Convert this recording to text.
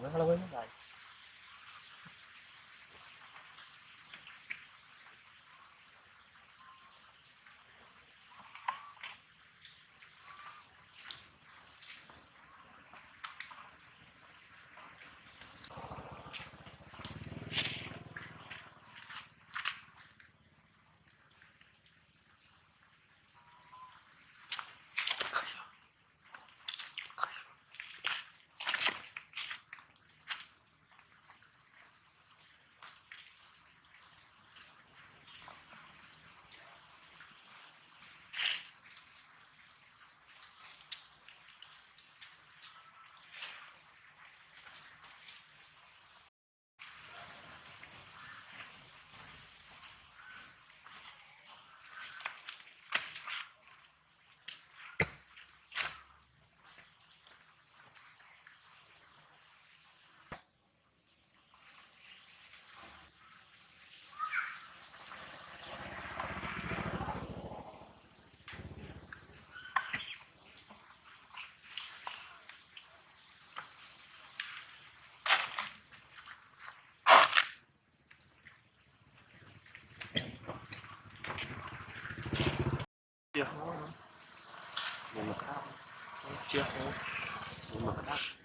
Vamos falar. Тех. Тех. Тех.